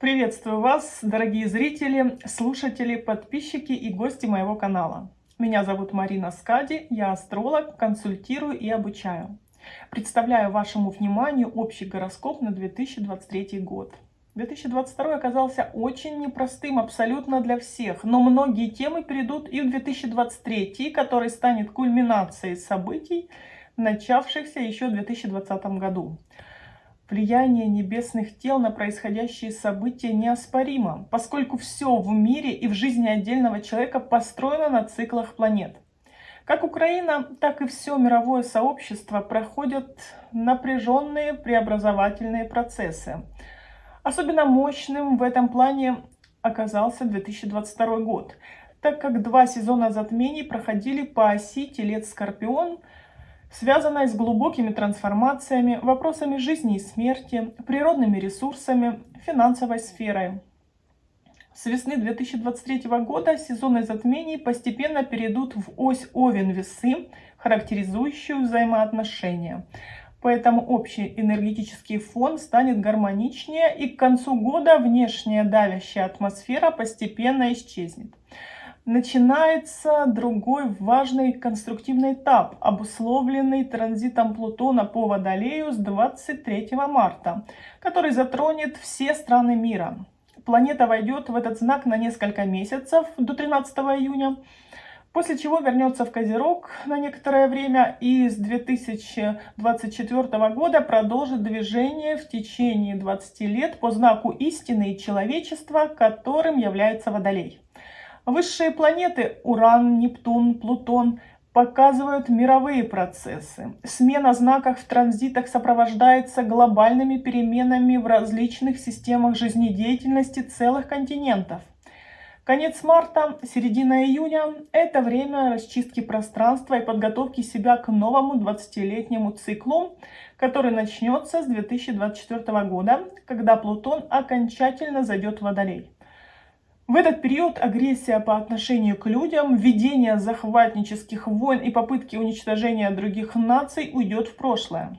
Приветствую вас, дорогие зрители, слушатели, подписчики и гости моего канала. Меня зовут Марина Скади, я астролог, консультирую и обучаю. Представляю вашему вниманию общий гороскоп на 2023 год. 2022 оказался очень непростым абсолютно для всех, но многие темы перейдут и в 2023, который станет кульминацией событий, начавшихся еще в 2020 году. Влияние небесных тел на происходящие события неоспоримо, поскольку все в мире и в жизни отдельного человека построено на циклах планет. Как Украина, так и все мировое сообщество проходят напряженные преобразовательные процессы. Особенно мощным в этом плане оказался 2022 год, так как два сезона затмений проходили по оси Телец-Скорпион – связанная с глубокими трансформациями, вопросами жизни и смерти, природными ресурсами, финансовой сферой. С весны 2023 года сезоны затмений постепенно перейдут в ось Овен-Весы, характеризующую взаимоотношения. Поэтому общий энергетический фон станет гармоничнее и к концу года внешняя давящая атмосфера постепенно исчезнет начинается другой важный конструктивный этап, обусловленный транзитом Плутона по Водолею с 23 марта, который затронет все страны мира. Планета войдет в этот знак на несколько месяцев, до 13 июня, после чего вернется в Козерог на некоторое время и с 2024 года продолжит движение в течение 20 лет по знаку истины человечества, которым является Водолей. Высшие планеты Уран, Нептун, Плутон показывают мировые процессы. Смена знаков в транзитах сопровождается глобальными переменами в различных системах жизнедеятельности целых континентов. Конец марта, середина июня – это время расчистки пространства и подготовки себя к новому 20-летнему циклу, который начнется с 2024 года, когда Плутон окончательно зайдет в Водолей. В этот период агрессия по отношению к людям, введение захватнических войн и попытки уничтожения других наций уйдет в прошлое.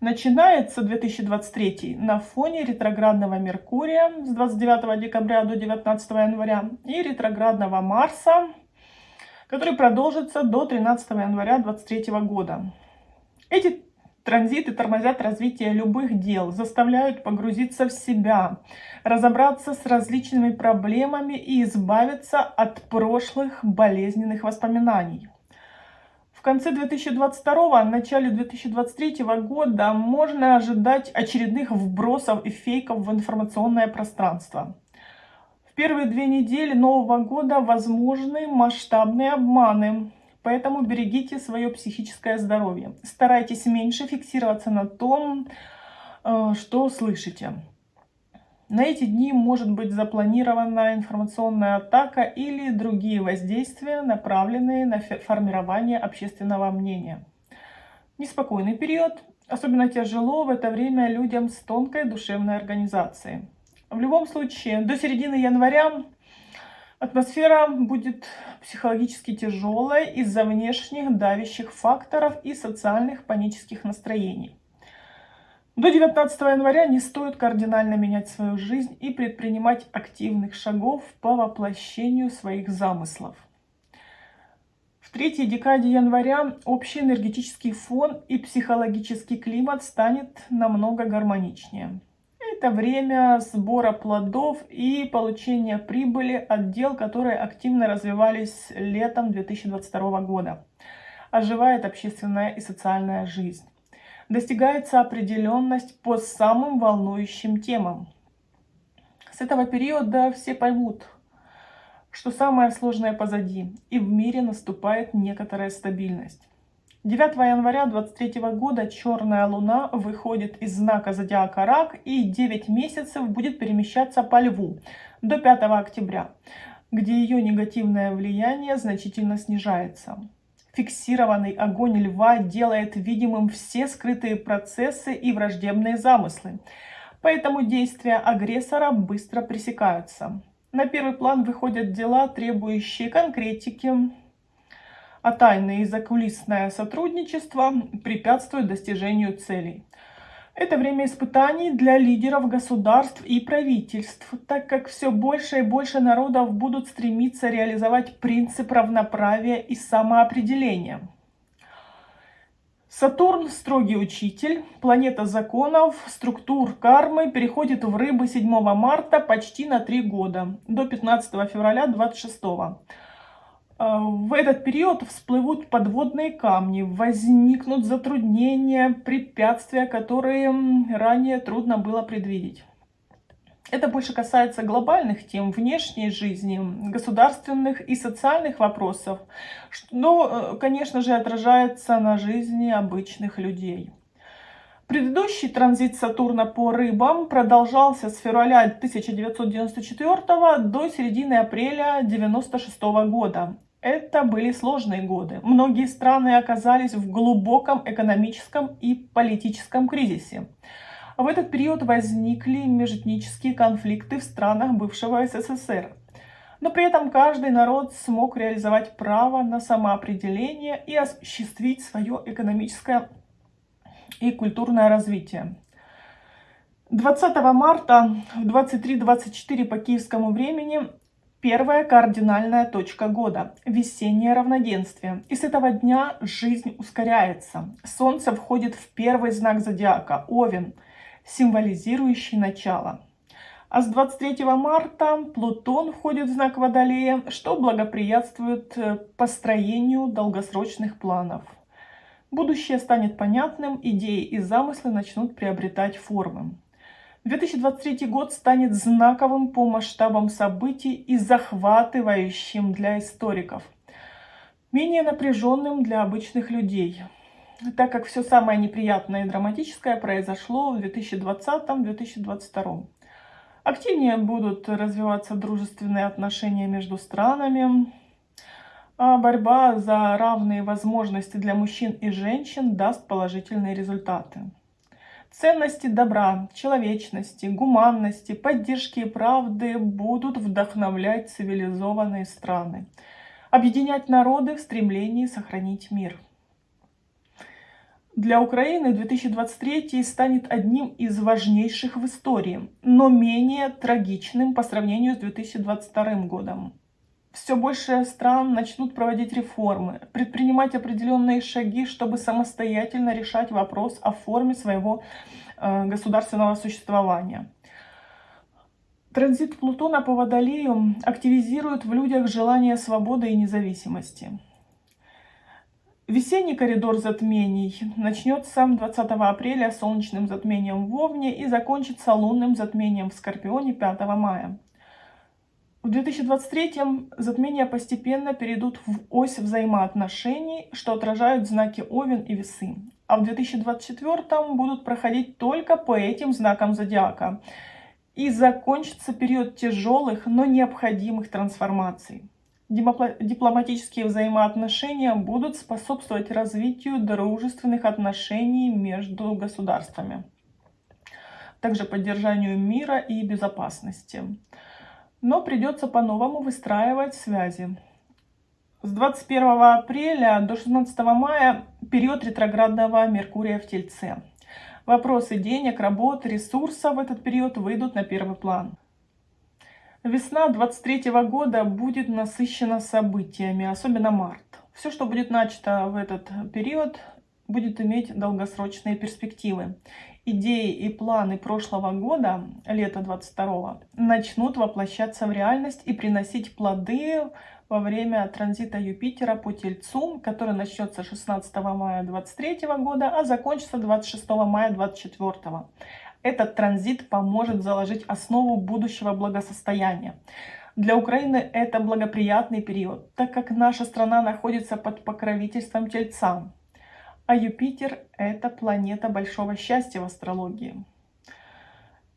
Начинается 2023 на фоне ретроградного Меркурия с 29 декабря до 19 января и ретроградного Марса, который продолжится до 13 января 2023 года. Эти Транзиты тормозят развитие любых дел, заставляют погрузиться в себя, разобраться с различными проблемами и избавиться от прошлых болезненных воспоминаний. В конце 2022, начале 2023 года можно ожидать очередных вбросов и фейков в информационное пространство. В первые две недели Нового года возможны масштабные обманы, Поэтому берегите свое психическое здоровье. Старайтесь меньше фиксироваться на том, э, что слышите. На эти дни может быть запланирована информационная атака или другие воздействия, направленные на формирование общественного мнения. Неспокойный период. Особенно тяжело в это время людям с тонкой душевной организацией. В любом случае, до середины января Атмосфера будет психологически тяжелой из-за внешних давящих факторов и социальных панических настроений. До 19 января не стоит кардинально менять свою жизнь и предпринимать активных шагов по воплощению своих замыслов. В третьей декаде января общий энергетический фон и психологический климат станет намного гармоничнее. Это время сбора плодов и получения прибыли от дел, которые активно развивались летом 2022 года. Оживает общественная и социальная жизнь. Достигается определенность по самым волнующим темам. С этого периода все поймут, что самое сложное позади, и в мире наступает некоторая стабильность. 9 января 23 года черная луна выходит из знака зодиака Рак и 9 месяцев будет перемещаться по Льву до 5 октября, где ее негативное влияние значительно снижается. Фиксированный огонь льва делает видимым все скрытые процессы и враждебные замыслы, поэтому действия агрессора быстро пресекаются. На первый план выходят дела, требующие конкретики, а тайное и закулисное сотрудничество препятствует достижению целей. Это время испытаний для лидеров государств и правительств, так как все больше и больше народов будут стремиться реализовать принцип равноправия и самоопределения. Сатурн – строгий учитель, планета законов, структур кармы, переходит в рыбы 7 марта почти на 3 года, до 15 февраля 26 Э, в этот период всплывут подводные камни, возникнут затруднения, препятствия, которые ранее трудно было предвидеть. Это больше касается глобальных тем, внешней жизни, государственных и социальных вопросов, но, э, конечно же, отражается на жизни обычных людей. Предыдущий транзит Сатурна по рыбам продолжался с февраля 1994 до середины апреля 1996 года. Это были сложные годы. Многие страны оказались в глубоком экономическом и политическом кризисе. В этот период возникли межэтнические конфликты в странах бывшего СССР. Но при этом каждый народ смог реализовать право на самоопределение и осуществить свое экономическое и культурное развитие. 20 марта в 23.24 по киевскому времени Первая кардинальная точка года – весеннее равноденствие. И с этого дня жизнь ускоряется. Солнце входит в первый знак зодиака – Овен, символизирующий начало. А с 23 марта Плутон входит в знак Водолея, что благоприятствует э, построению долгосрочных планов. Будущее станет понятным, идеи и замыслы начнут приобретать формы. 2023 год станет знаковым по масштабам событий и захватывающим для историков, менее напряженным для обычных людей, так как все самое неприятное и драматическое произошло в 2020-2022. Активнее будут развиваться дружественные отношения между странами, а борьба за равные возможности для мужчин и женщин даст положительные результаты. Ценности добра, человечности, гуманности, поддержки и правды будут вдохновлять цивилизованные страны, объединять народы в стремлении сохранить мир. Для Украины 2023 станет одним из важнейших в истории, но менее трагичным по сравнению с 2022 годом все больше стран начнут проводить реформы, предпринимать определенные шаги, чтобы самостоятельно решать вопрос о форме своего э, государственного существования. Транзит Плутона по Водолею активизирует в людях желание свободы и независимости. Весенний коридор затмений начнется 20 апреля солнечным затмением в Овне и закончится лунным затмением в Скорпионе 5 мая. В 2023 затмения постепенно перейдут в ось взаимоотношений, что отражают знаки Овен и Весы. А в 2024 будут проходить только по этим знакам зодиака. И закончится период тяжелых, но необходимых трансформаций. Дипломатические взаимоотношения будут способствовать развитию дружественных отношений между государствами, также поддержанию мира и безопасности но придется по-новому выстраивать связи. С 21 апреля до 16 мая период ретроградного Меркурия в Тельце. Вопросы денег, работы, ресурсов в этот период выйдут на первый план. Весна 23 года будет насыщена событиями, особенно март. Все, что будет начато в этот период, будет иметь долгосрочные перспективы идеи и планы прошлого года, лета 22 начнут воплощаться в реальность и приносить плоды во время транзита Юпитера по Тельцу, который начнется 16 мая 23 года, а закончится 26 мая 24. Этот транзит поможет заложить основу будущего благосостояния. Для Украины это благоприятный период, так как наша страна находится под покровительством Тельца. А Юпитер – это планета большого счастья в астрологии.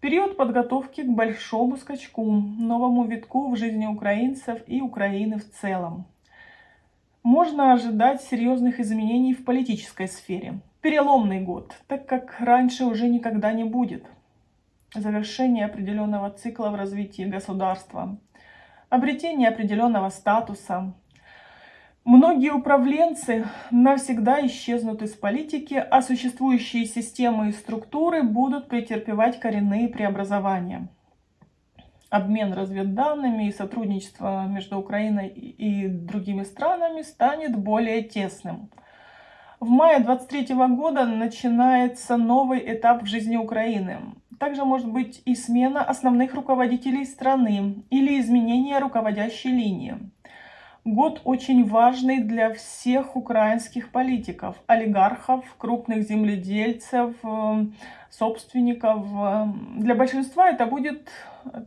Период подготовки к большому скачку, новому витку в жизни украинцев и Украины в целом. Можно ожидать серьезных изменений в политической сфере. Переломный год, так как раньше уже никогда не будет. Завершение определенного цикла в развитии государства. Обретение определенного статуса. Многие управленцы навсегда исчезнут из политики, а существующие системы и структуры будут претерпевать коренные преобразования. Обмен разведданными и сотрудничество между Украиной и другими странами станет более тесным. В мае 23 года начинается новый этап в жизни Украины. Также может быть и смена основных руководителей страны или изменение руководящей линии. Год очень важный для всех украинских политиков, олигархов, крупных земледельцев, э, собственников. Для большинства это будет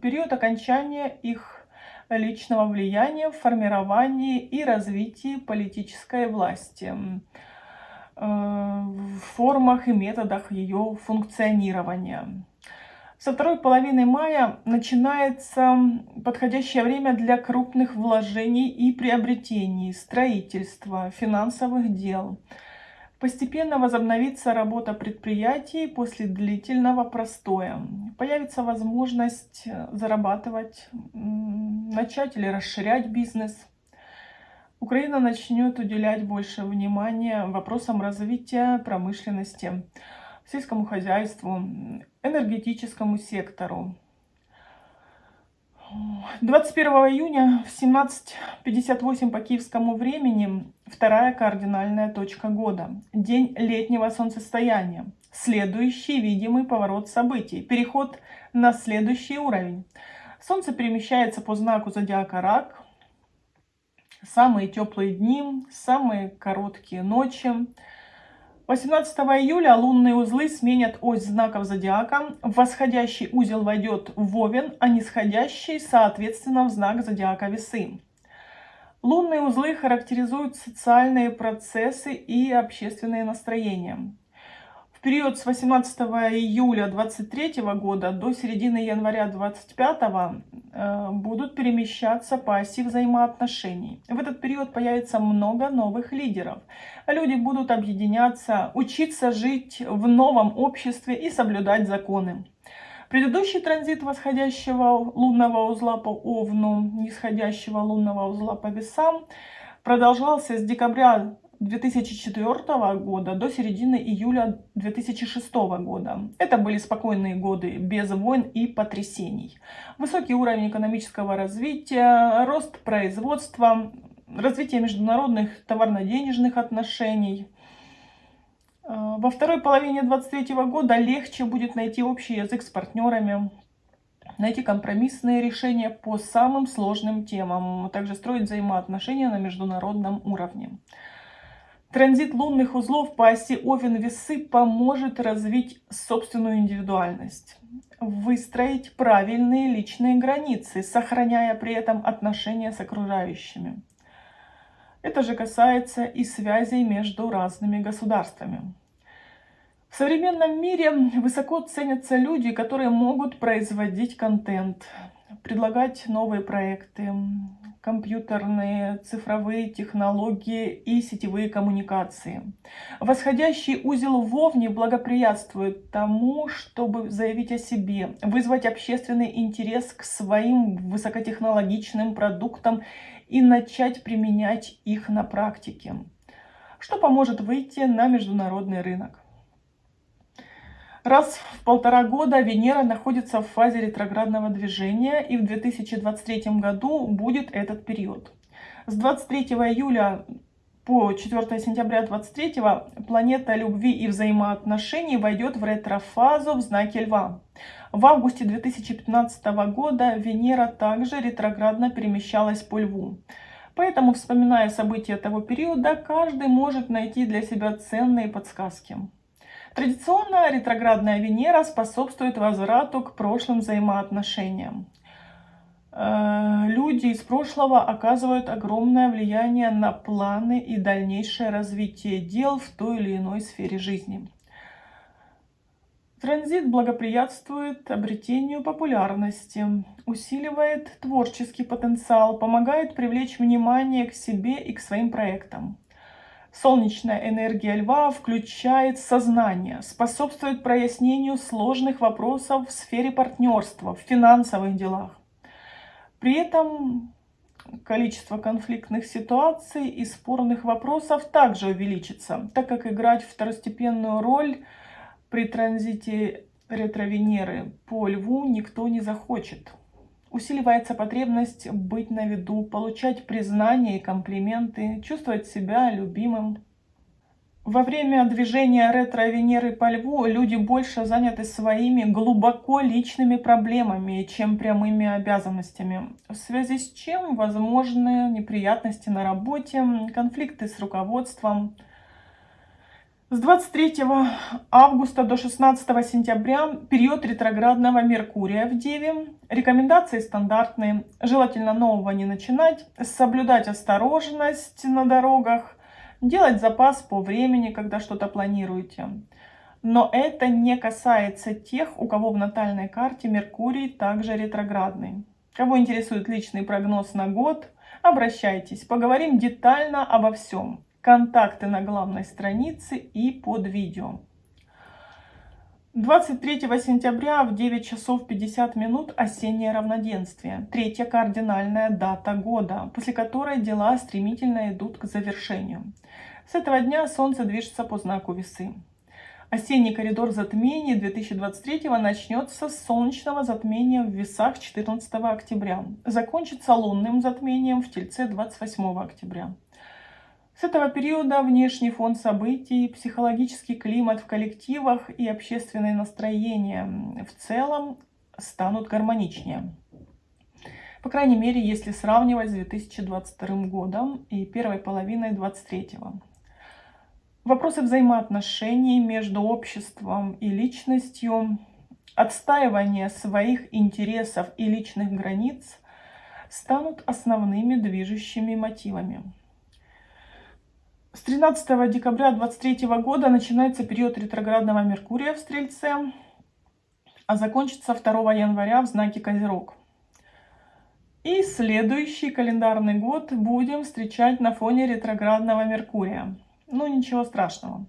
период окончания их личного влияния в формировании и развитии политической власти, э, в формах и методах ее функционирования. Со второй половины мая начинается подходящее время для крупных вложений и приобретений, строительства, финансовых дел. Постепенно возобновится работа предприятий после длительного простоя. Появится возможность зарабатывать, начать или расширять бизнес. Украина начнет уделять больше внимания вопросам развития промышленности сельскому хозяйству, энергетическому сектору. 21 июня в 17.58 по киевскому времени вторая кардинальная точка года. День летнего солнцестояния. Следующий видимый поворот событий. Переход на следующий уровень. Солнце перемещается по знаку зодиака Рак. Самые теплые дни, самые короткие ночи. 18 июля лунные узлы сменят ось знаков зодиака. Восходящий узел войдет в Овен, а нисходящий, соответственно, в знак зодиака Весы. Лунные узлы характеризуют социальные процессы и общественные настроения период с 18 июля 23 года до середины января 25 э, будут перемещаться по оси взаимоотношений. В этот период появится много новых лидеров. Люди будут объединяться, учиться жить в новом обществе и соблюдать законы. Предыдущий транзит восходящего лунного узла по Овну, нисходящего лунного узла по весам продолжался с декабря 2004 года до середины июля 2006 года. Это были спокойные годы без войн и потрясений. Высокий уровень экономического развития, рост производства, развитие международных товарно-денежных отношений. Э, во второй половине 2023 года легче будет найти общий язык с партнерами, найти компромиссные решения по самым сложным темам, а также строить взаимоотношения на международном уровне. Транзит лунных узлов по оси Овен-Весы поможет развить собственную индивидуальность, выстроить правильные личные границы, сохраняя при этом отношения с окружающими. Это же касается и связей между разными государствами. В современном мире высоко ценятся люди, которые могут производить контент, предлагать новые проекты, компьютерные, цифровые технологии и сетевые коммуникации. Восходящий узел в благоприятствует тому, чтобы заявить о себе, вызвать общественный интерес к своим высокотехнологичным продуктам и начать применять их на практике, что поможет выйти на международный рынок. Раз в полтора года Венера находится в фазе ретроградного движения, и в 2023 году будет этот период. С 23 июля по 4 сентября 2023 планета любви и взаимоотношений войдет в ретрофазу в знаке Льва. В августе 2015 года Венера также ретроградно перемещалась по Льву. Поэтому, вспоминая события того периода, каждый может найти для себя ценные подсказки. Традиционно ретроградная Венера способствует возврату к прошлым взаимоотношениям. Э, люди из прошлого оказывают огромное влияние на планы и дальнейшее развитие дел в той или иной сфере жизни. Транзит благоприятствует обретению популярности, усиливает творческий потенциал, помогает привлечь внимание к себе и к своим проектам. Солнечная энергия льва включает сознание, способствует прояснению сложных вопросов в сфере партнерства, в финансовых делах. При этом количество конфликтных ситуаций и спорных вопросов также увеличится, так как играть второстепенную роль при транзите ретро-Венеры по Льву никто не захочет. Усиливается потребность быть на виду, получать признание и комплименты, чувствовать себя любимым. Во время движения ретро-Венеры по Льву люди больше заняты своими глубоко личными проблемами, чем прямыми обязанностями, в связи с чем возможны неприятности на работе, конфликты с руководством, с 23 августа до 16 сентября период ретроградного Меркурия в Деве. Рекомендации стандартные. Желательно нового не начинать. Соблюдать осторожность на дорогах. Делать запас по времени, когда что-то планируете. Но это не касается тех, у кого в натальной карте Меркурий также ретроградный. Кого интересует личный прогноз на год, обращайтесь. Поговорим детально обо всем контакты на главной странице и под видео. 23 сентября в 9 часов 50 минут осеннее равноденствие, третья кардинальная дата года, после которой дела стремительно идут к завершению. С этого дня Солнце движется по знаку Весы. Осенний коридор затмений 2023 начнется с солнечного затмения в Весах 14 октября, закончится лунным затмением в Тельце 28 октября. С этого периода внешний фон событий, психологический климат в коллективах и общественное настроение в целом станут гармоничнее. По крайней мере, если сравнивать с 2022 годом и первой половиной 2023. Вопросы взаимоотношений между обществом и личностью, отстаивание своих интересов и личных границ станут основными движущими мотивами. С 13 декабря 2023 года начинается период ретроградного Меркурия в Стрельце, а закончится 2 января в знаке Козерог. И следующий календарный год будем встречать на фоне ретроградного Меркурия. Ну, ничего страшного.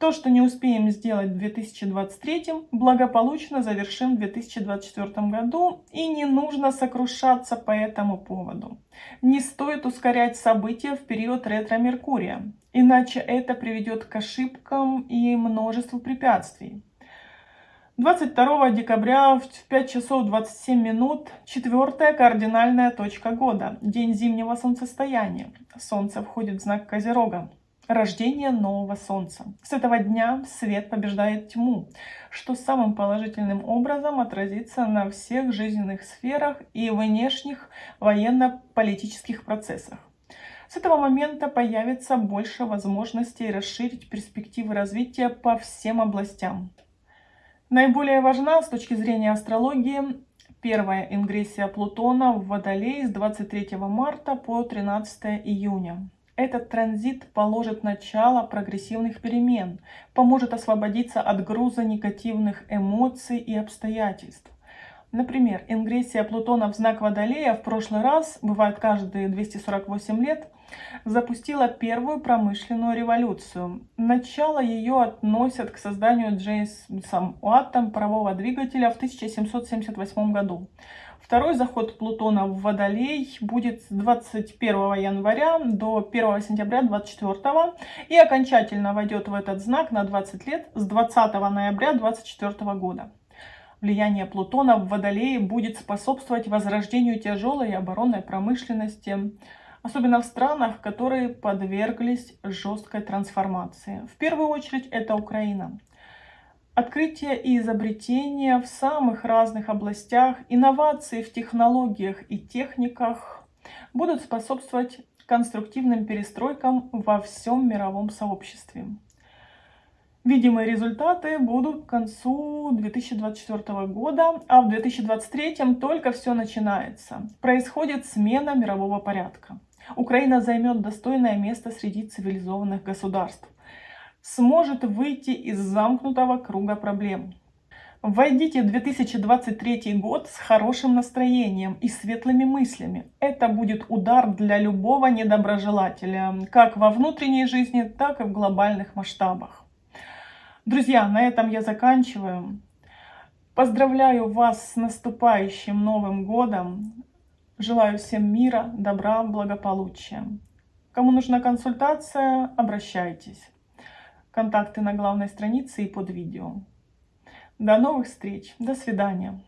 То, что не успеем сделать в 2023, благополучно завершим в 2024 году, и не нужно сокрушаться по этому поводу. Не стоит ускорять события в период ретро-меркурия, иначе это приведет к ошибкам и множеству препятствий. 22 декабря в 5 часов 27 минут четвертая кардинальная точка года, день зимнего солнцестояния. Солнце входит в знак Козерога рождение нового солнца. С этого дня свет побеждает тьму, что самым положительным образом отразится на всех жизненных сферах и внешних военно-политических процессах. С этого момента появится больше возможностей расширить перспективы развития по всем областям. Наиболее важна с точки зрения астрологии первая ингрессия Плутона в Водолей с 23 марта по 13 июня. Этот транзит положит начало прогрессивных перемен, поможет освободиться от груза негативных эмоций и обстоятельств. Например, ингрессия Плутона в знак Водолея в прошлый раз, бывает каждые 248 лет, запустила первую промышленную революцию. Начало ее относят к созданию Джеймсом Уаттом парового двигателя в 1778 году. Второй заход Плутона в Водолей будет с 21 января до 1 сентября 24 и окончательно войдет в этот знак на 20 лет с 20 ноября 24 года. Влияние Плутона в Водолее будет способствовать возрождению тяжелой оборонной промышленности, особенно в странах, которые подверглись жесткой трансформации. В первую очередь это Украина. Открытия и изобретения в самых разных областях, инновации в технологиях и техниках будут способствовать конструктивным перестройкам во всем мировом сообществе. Видимые результаты будут к концу 2024 года, а в 2023 только все начинается. Происходит смена мирового порядка. Украина займет достойное место среди цивилизованных государств сможет выйти из замкнутого круга проблем. Войдите в 2023 год с хорошим настроением и светлыми мыслями. Это будет удар для любого недоброжелателя, как во внутренней жизни, так и в глобальных масштабах. Друзья, на этом я заканчиваю. Поздравляю вас с наступающим Новым Годом. Желаю всем мира, добра, благополучия. Кому нужна консультация, обращайтесь. Контакты на главной странице и под видео. До новых встреч. До свидания.